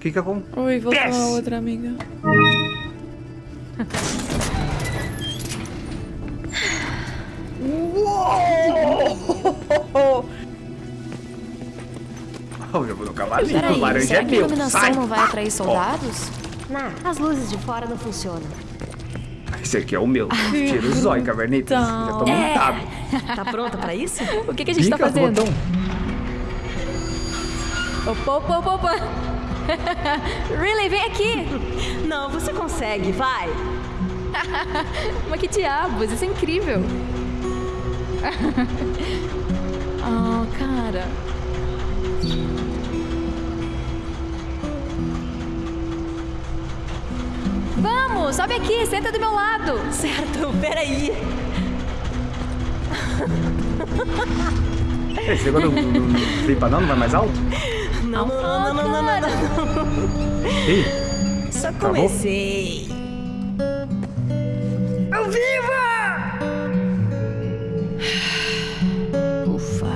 que que acontece? Ui, voltou a outra amiga. Oh, eu vou no cavalinho, o Peraí, laranja será é que a meu. iluminação Sai. não vai atrair soldados? Não, as luzes de fora não funcionam. Esse aqui é o meu. Tira o zóio, Cavernitas. Já tô montado. Tá pronta pra isso? O que, que a gente tá Pica o fazendo? botão. Opa, opa, opa, opa. really, vem aqui. Não, você consegue, vai. Mas que diabos, isso é incrível. oh, cara. Vamos, sobe aqui, senta do meu lado. Certo, peraí. Ei, Você chegou no, no, no flipa não? Não vai mais alto? Não, não, não, não, não, não, não. Ih, Só Travou? comecei. Ufa.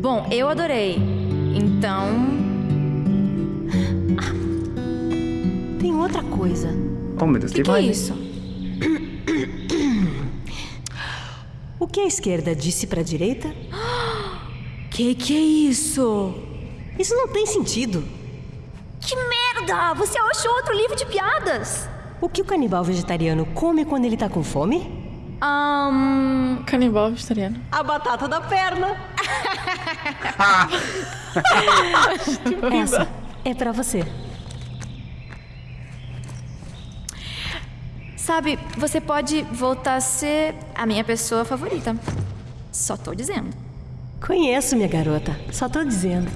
Bom, eu adorei. Então. Tem outra coisa. oh meu Deus, O que, que é isso? O que a esquerda disse pra direita? Que que é isso? Isso não tem sentido. Que merda! Você achou outro livro de piadas? O que o canibal vegetariano come quando ele tá com fome? Ahn. Canibal vegetariano. A batata da perna. Essa é pra você. Sabe, você pode voltar a ser a minha pessoa favorita. Só tô dizendo. Conheço, minha garota. Só tô dizendo.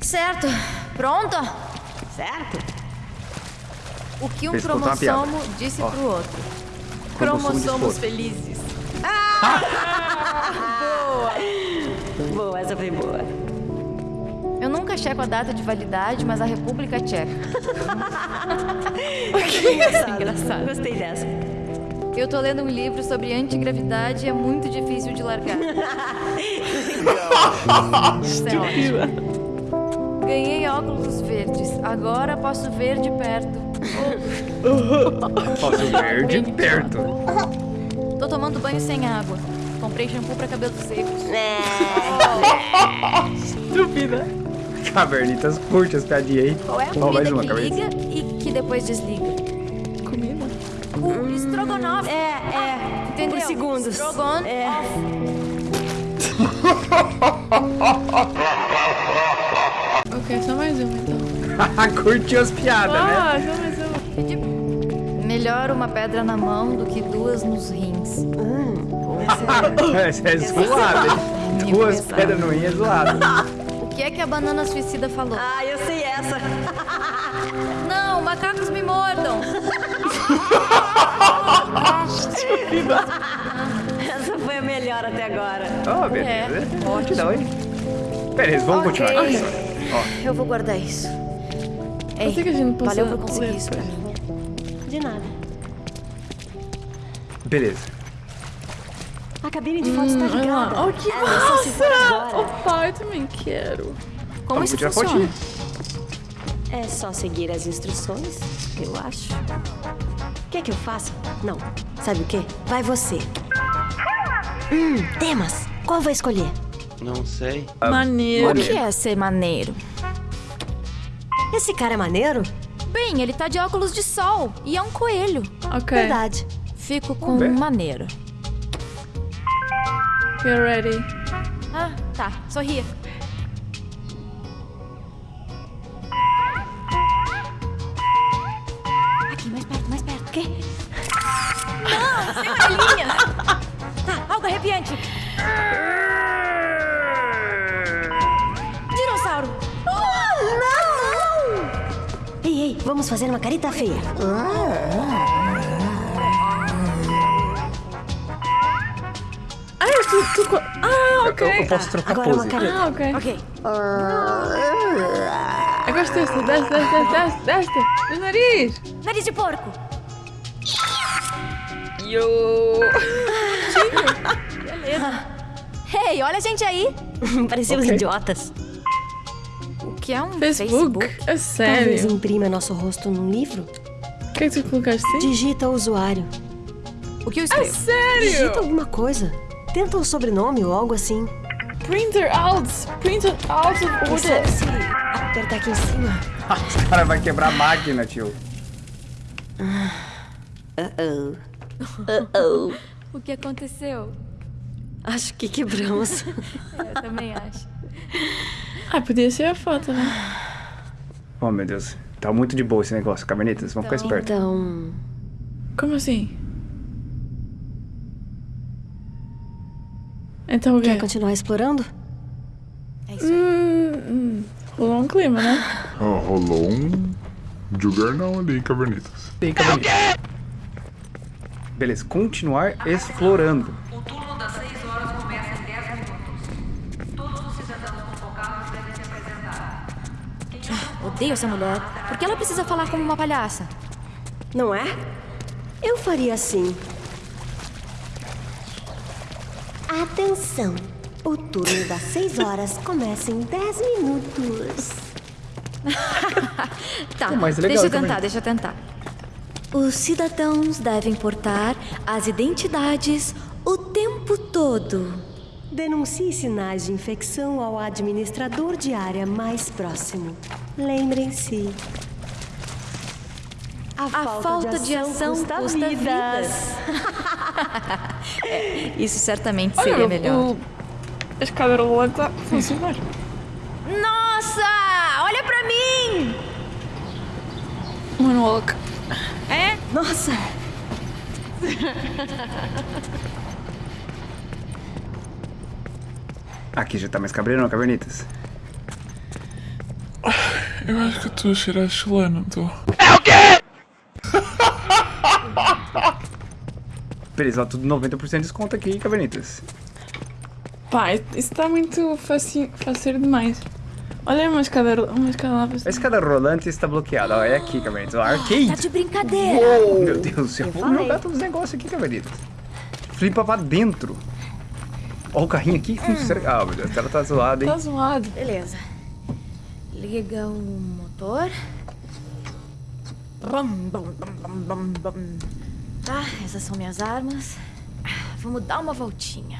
Certo. Pronta? Certo? O que um Fez cromossomo disse Ó. pro outro? Cromossomos felizes. Boa, essa foi boa. Eu nunca checo a data de validade, mas a República Tcheca. Engraçado. Engraçado. Gostei dessa. Eu tô lendo um livro sobre antigravidade e é muito difícil de largar. Isso é ótimo. Ganhei óculos verdes. Agora posso ver de perto. Posso ver de perto. Tô tomando banho sem água. Comprei shampoo pra cabelos secos. Estúpida. Cavernitas curte as piadinhas aí. Qual é a Ó, mais uma, que Cavernitas. liga e que depois desliga? Comida. O estrogonofe. É, é. Entendeu? Por segundos. Estrogonofe. É. Ok, só mais uma então. Curtiu as piadas, né? Ah, só mais uma. Melhor uma pedra na mão do que duas nos rins. Essa é zoada, hein? Duas pesado. pedras no rim é zoado. O que é que a banana suicida falou? Ah, eu sei essa. Não, macacos me mordam. Essa foi a melhor até agora. Oh, beleza. É, Ótimo, não, hein? Beleza, vamos Ok. continuar. Ó, Eu vou guardar isso. Ei, que a gente não valeu por conseguir isso pra mim. De nada. beleza. A cabine de fotos tá Olha ligada. Oh, que É massa! Opa, eu também quero. Como Vamos isso tirar funciona? fotinha. É só seguir as instruções, eu acho. Quer que eu faça? Não. Sabe o quê? Vai você. Hum, temas. Qual vai escolher? Não sei. Maneiro. O que é ser maneiro? Esse cara é maneiro? Bem, ele tá de óculos de sol e é um coelho. Ok. Verdade. Fico com maneiro. We're ready. Ah, tá. Sorria. Aqui, mais perto, mais perto. O quê? Não, sem orelhinhas. Tá, algo arrepiante. Dinossauro. Oh, não! Ei, ei, vamos fazer uma carita feia. Ah, tu, tu... Ah, Eu, ok. eu posso trocar Agora uma pose. careta. Ah, ok. Ok. Eu gosto desta, desta, desta, desta, desta. Do nariz. Nariz de porco. Yo! Ei, olha a gente aí. Parecemos Ok. idiotas. O que é um Facebook? Facebook? É Talvez sério? imprima nosso rosto num livro. O que é que tu colocaste? Digita o usuário. O que eu É escrevo? Digita sério? alguma coisa. Tenta o sobrenome ou algo assim. Printer out! Printer out of order! se apertar aqui em cima. Os caras vão quebrar a máquina, tio. Uh-oh. Uh-oh. O que aconteceu? Acho que quebramos. Eu também acho. Ah, podia ser a foto, né? Oh, meu Deus. Tá muito de boa esse negócio, cavernitas. Vamos ficar Então- espertos. Então, Como assim? Então o quê? quer continuar explorando? É isso aí. Hum, hum, rolou um clima, né? Ó, rolou um juggernaut ali, cavernitas. Tem cavernitas. Beleza, continuar explorando. O turno das 6 horas começa em 10 minutos. Todos os cidadãos convocados devem se apresentar. Odeio essa mulher. Por que ela precisa falar como uma palhaça? Não é? Eu faria assim. Atenção! O turno das 6 horas começa em 10 minutos. Tá, é legal deixa eu também. tentar, deixa eu tentar. Os cidadãos devem portar as identidades o tempo todo. Denuncie sinais de infecção ao administrador de área mais próximo. Lembrem-se. A, falta de ação custa vidas. Isso certamente seria Olha, melhor. o... A escada rolante está funcionar. Nossa! Olha pra mim! Moonwalk. Nossa! Aqui já tá mais cabreirão, cavernitas. Eu acho que eu tô a cheirar a chulé, não tô? Beleza, tudo 90% de desconto aqui, cavernitas. Pá, isso está muito faci... faceiro demais. Olha uma escada, uma escada lá. A escada rolante está bloqueada. Ó, é aqui, cavernitas. Ó, Tá arcade. de brincadeira. Meu Deus do céu. Vamos jogar todos os negócios aqui, cavernitas. Flipa pra dentro. Ó o carrinho aqui. Será- Ah, meu Deus, o cara tá zoado, hein? Tá zoado. Beleza. Liga o motor. Bum, bum, bum, bum, bum, bum. Tá, essas são minhas armas. Vamos dar uma voltinha.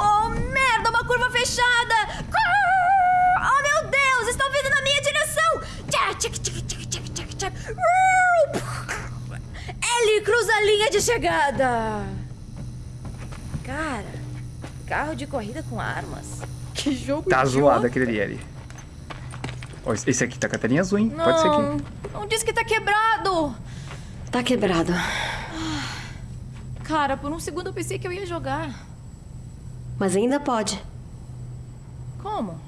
Oh, merda, uma curva fechada! Oh, meu Deus, estão vindo na minha direção! Ele cruza a linha de chegada! Cara, carro de corrida com armas? Que jogo Tá idiota. zoado aquele ali. Esse aqui tá com a telinha azul, hein? Pode ser Não, aqui. não diz que tá quebrado! Tá quebrado. Cara, por um segundo eu pensei que eu ia jogar. Mas ainda pode. Como?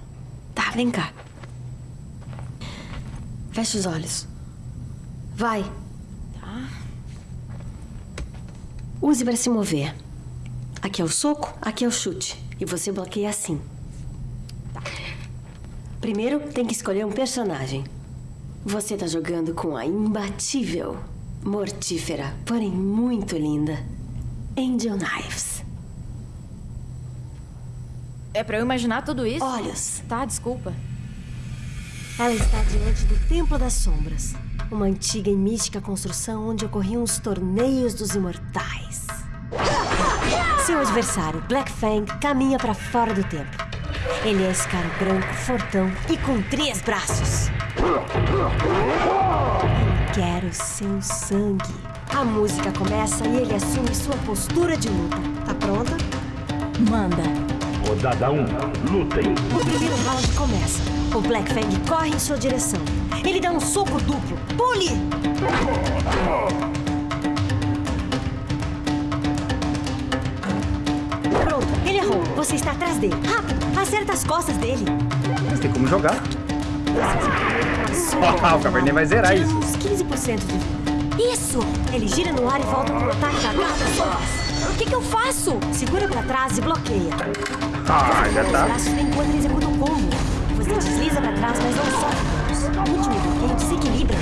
Tá, vem cá. Feche os olhos. Vai. Tá. Use para se mover. Aqui é o soco, aqui é o chute. E você bloqueia assim. Primeiro, tem que escolher um personagem. Você tá jogando com a imbatível, mortífera, porém muito linda, Angel Knives. É pra eu imaginar tudo isso? Olhos. Tá, desculpa. Ela está diante do Templo das Sombras, uma antiga e mística construção onde ocorriam os torneios dos imortais. Seu adversário, Black Fang, caminha para fora do templo. Ele é esse cara branco, fortão e com três braços. Eu quero seu sangue. A música começa e ele assume sua postura de luta. Tá pronta? Manda. Rodada 1, lutem. O primeiro round começa. O Black Fang corre em sua direção. Ele dá um soco duplo. Pule! Você está atrás dele. Rápido, acerta as costas dele. Mas tem como jogar. Ah, o Cabernet vai zerar isso. uns 15% de vida. Isso! Ele gira no ar e volta com um ataque na garra. O que que eu faço? Segura pra trás e bloqueia. Ah, já Os tá. braços enquanto ele executa o combo. Você desliza pra trás, mas não solta. O último bloqueio desequilibra.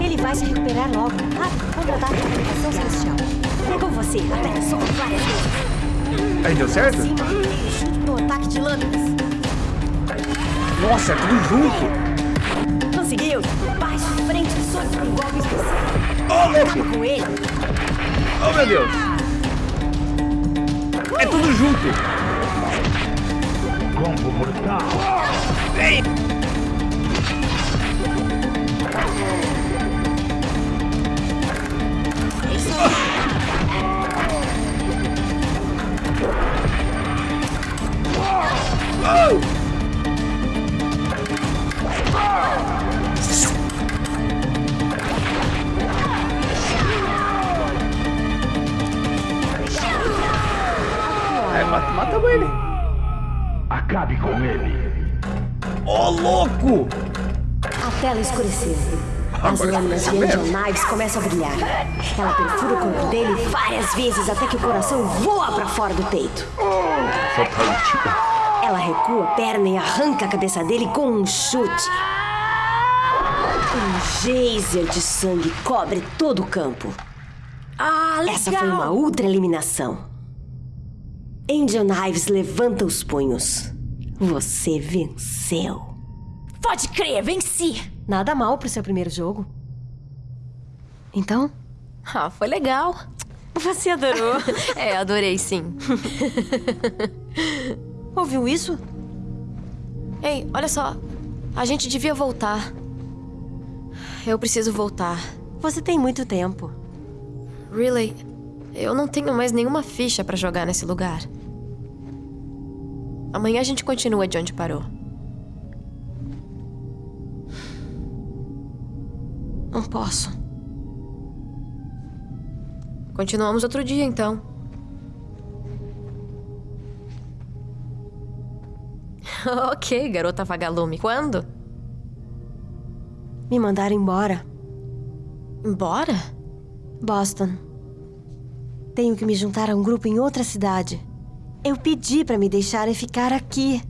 Ele vai se recuperar logo. Rápido, contra-ataque a comunicação celestial. Pegou você, apenas soco várias vezes. Aí deu certo? Sim, chute no ataque de lâminas. Nossa, é tudo junto. Conseguiu? Baixo, frente, soco com golpe especial. Oh, louco. Com ele. Oh, meu Deus. É tudo junto. Combo mortal. Isso É, mata, matamos ele. Acabe com ele. Ô, louco. A tela escureceu. As lâminas de? Knives começam a brilhar. Ela perfura o corpo dele várias vezes até que o coração voa pra fora do peito. Fatality. Ela recua a perna e arranca a cabeça dele com um chute. Um geyser de sangue cobre todo o campo. Ah, legal. Essa foi uma ultra eliminação. Angel Knives levanta os punhos. Você venceu. Pode crer, venci. Nada mal pro seu primeiro jogo. Então, Ah, foi legal. você adorou. É, adorei sim. Ouviu isso? Ei, olha só. A gente devia voltar. Eu preciso voltar. Você tem muito tempo. Really, eu não tenho mais nenhuma ficha pra jogar nesse lugar. Amanhã a gente continua de onde parou. Não posso. Continuamos outro dia, então. ok, garota vagalume. Quando? Me mandaram embora. Embora? Boston. Tenho que me juntar a um grupo em outra cidade. Eu pedi pra me deixarem ficar aqui.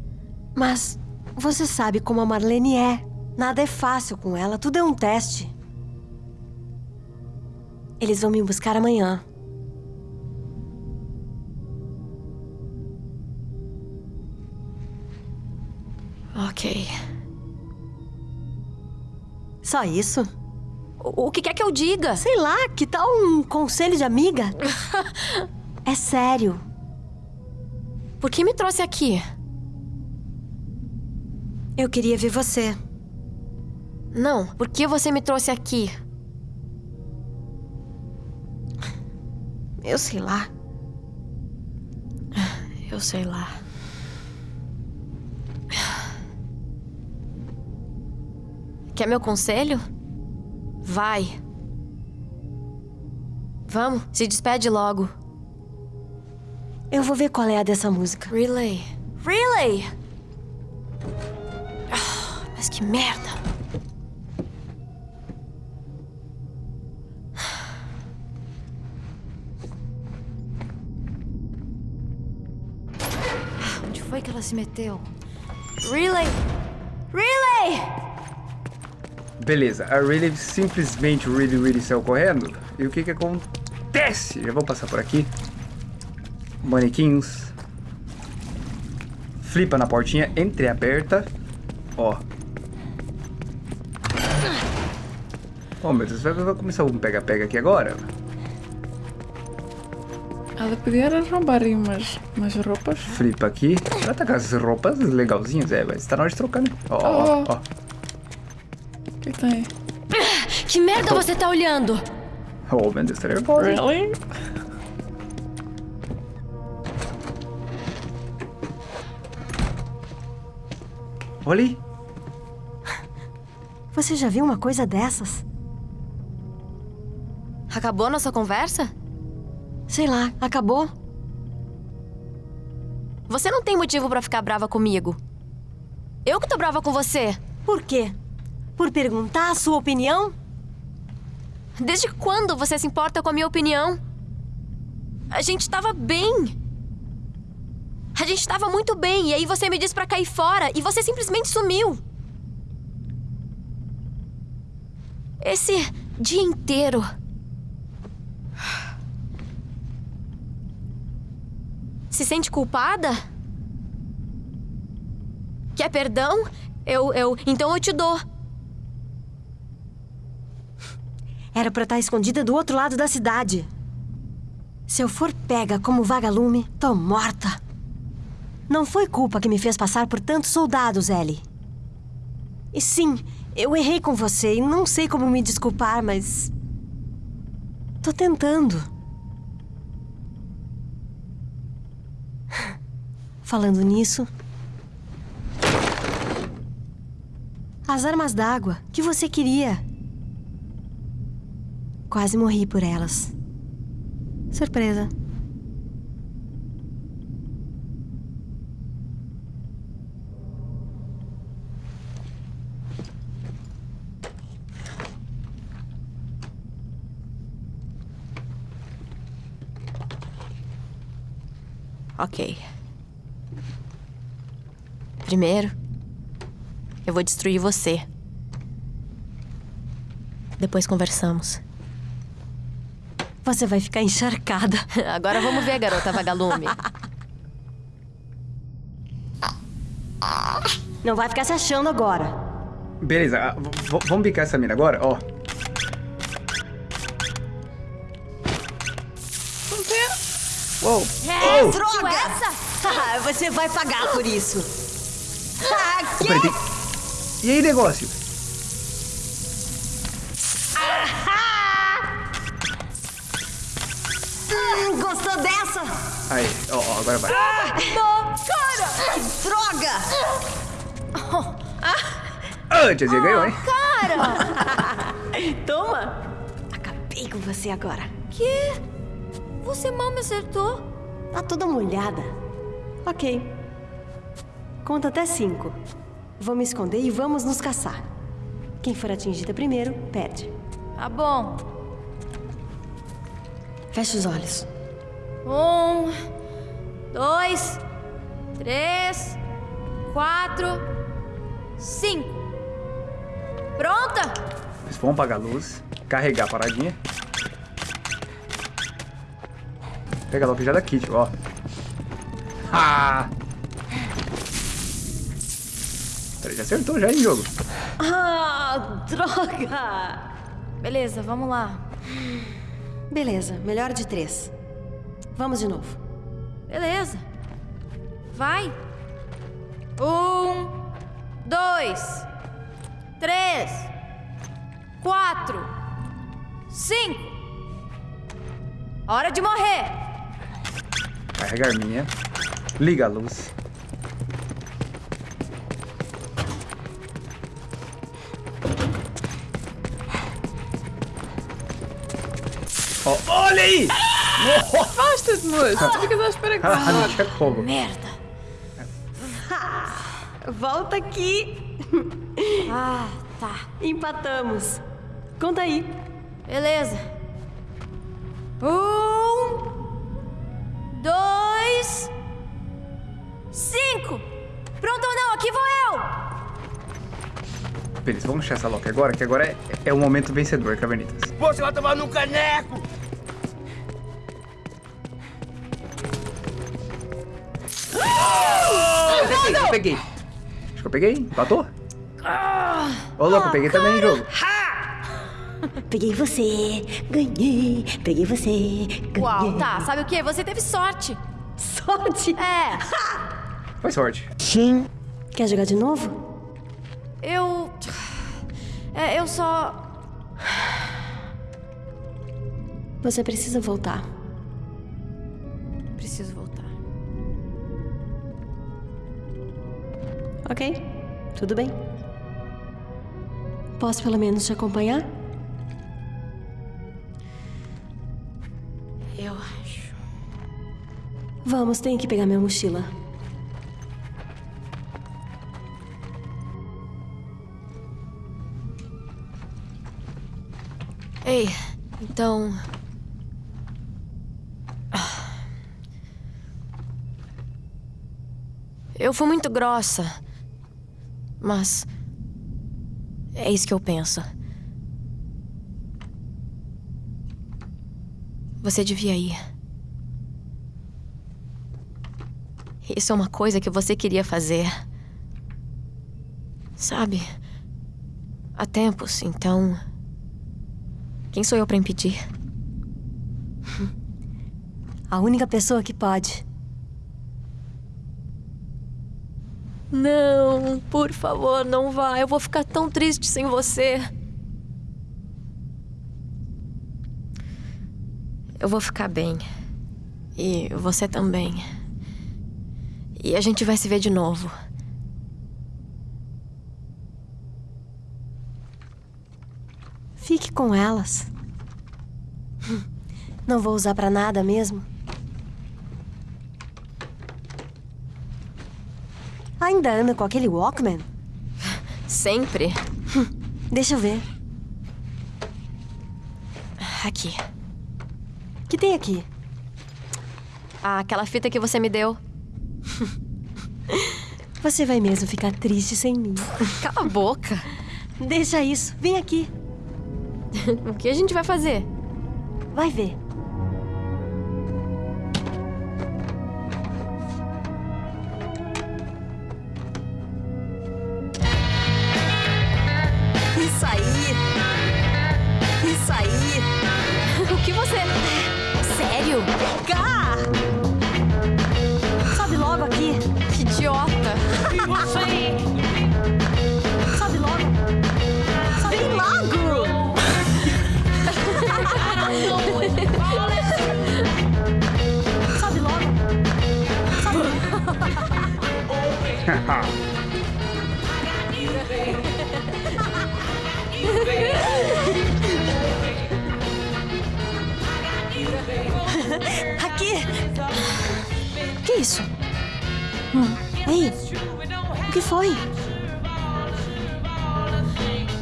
Mas você sabe como a Marlene é. Nada é fácil com ela, tudo é um teste. Eles vão me buscar amanhã. Ok. Só isso? O, o que quer que eu diga? Sei lá, que tal um conselho de amiga? é sério. Por que me trouxe aqui? Eu queria ver você. Não, por que você me trouxe aqui? Eu sei lá. Eu sei lá. Quer meu conselho? Vai. Vamos, se despede logo. Eu vou ver qual é a dessa música. Relay. Relay! Ah, mas que merda! Ah, Onde foi que ela se meteu? Relay! Relay! Beleza, a Riley simplesmente Really Really saiu correndo. E o que que acontece? Já vou passar por aqui. Manequins. Flipa na portinha, entreaberta. Ó. Oh meu Deus, vai, vai começar um pega-pega aqui agora? Ela podia roubar aí umas, umas roupas. Flipa aqui. Ela tá com as roupas legalzinhas, é, mas tá na hora de trocar, né? Ó, ó, ó. O que tem? Que merda você tá olhando? Oh, meu Deus, tá nervosa. Really? Olha aí. Você já viu uma coisa dessas? Acabou a nossa conversa? Sei lá, acabou? Você não tem motivo pra ficar brava comigo. Eu que tô brava com você. Por quê? Por perguntar a sua opinião? Desde quando você se importa com a minha opinião? A gente tava bem. A gente tava muito bem, e aí você me disse pra cair fora e você simplesmente sumiu. Esse. dia inteiro. Se sente culpada? Quer perdão? Eu, eu, então eu te dou. Era pra estar escondida do outro lado da cidade. Se eu for pega como vagalume, tô morta. Não foi culpa que me fez passar por tantos soldados, Ellie. E sim, eu errei com você e não sei como me desculpar, mas. Tô tentando. Falando nisso. As armas d'água que você queria. Quase morri por elas. Surpresa. Ok. Primeiro, eu vou destruir você. Depois conversamos. Você vai ficar encharcada. Agora vamos ver, garota vagalume. Não vai ficar se achando agora. Beleza, ah, v- vamos picar essa mina agora, ó. Uou! É, Oh! droga! essa? Ah, Você vai pagar por isso. Ah, Ô, peraí, tem... E aí, negócio? Gostou dessa? Aí, ó, ó, agora vai. Droga! Ah, tiazinha ganhou, hein? Toma! Acabei com você agora. Que? Você mal me acertou? Tá toda molhada. Ok. Conta até cinco. Vou me esconder e vamos nos caçar. Quem for atingida primeiro, perde. Tá bom. Feche os olhos. Um, dois, três, quatro, cinco. Pronta? Eles vão apagar a luz, carregar a paradinha. Pega logo já da Kit, ó. Ah! Peraí, já acertou já em jogo. Ah, droga! Beleza, vamos lá. Beleza, melhor de três. Vamos de novo. Beleza. Vai. Um, dois, três, quatro, cinco. Hora de morrer. Carrega a arminha. Liga a luz. Ó, olha aí! Basta-te, moço. Tu ficas à espera que Ah, como. Merda. Volta aqui! Ah, tá. Empatamos. Conta aí. Beleza. Um, dois, cinco. Pronto ou não? Aqui vou eu. Beleza, vamos achar essa loca agora, que agora é, é o momento vencedor, Cavernitas. Você vai tomar no caneco! Eu peguei, eu peguei. Acho que eu peguei. Empatou? Ô, louco, eu peguei também em jogo. Peguei você, ganhei. Peguei você, ganhei. Uau, tá. Sabe o que? Você teve sorte. Sorte! É, Foi sorte. Quer jogar de novo? eu. É, eu só. Você precisa voltar. Ok? Tudo bem. Posso pelo menos te acompanhar? Eu acho. Vamos, tenho que pegar minha mochila. Ei, então. Eu fui muito grossa. Mas. É isso que eu penso. Você devia ir. Isso é uma coisa que você queria fazer. Sabe? Há tempos, então. Quem sou eu pra impedir? A única pessoa que pode. Não, por favor, não vá. Eu vou ficar tão triste sem você. Eu vou ficar bem. E você também. E a gente vai se ver de novo. Fique com elas. Não vou usar pra nada mesmo. Ainda anda com aquele Walkman? Sempre. Deixa eu ver. Aqui. O que tem aqui? Ah, aquela fita que você me deu. Você vai mesmo ficar triste sem mim. Cala a boca. Deixa isso. Vem aqui. O que a gente vai fazer? Vai ver. Isso? Ei, o que foi?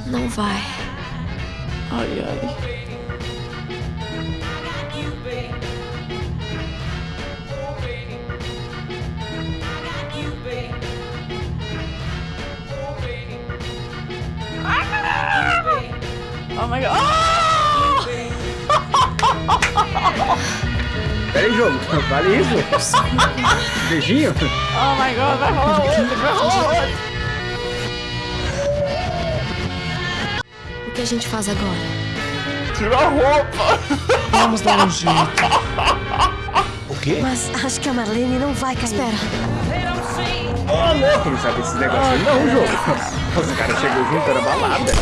Não vai. Ai, ai. Oh my god. Ah! Pera aí, jogo. Vale isso? Beijinho? Oh my god, vai rolar outro, vai rolar outro. O que a gente faz agora? Tirou a roupa. Vamos dar um jeito. O quê? Mas acho que a Marlene não vai cair. Espera. Ô, louco, não sabe esse negócio aí não, jogo. Os caras chegou junto, era balada.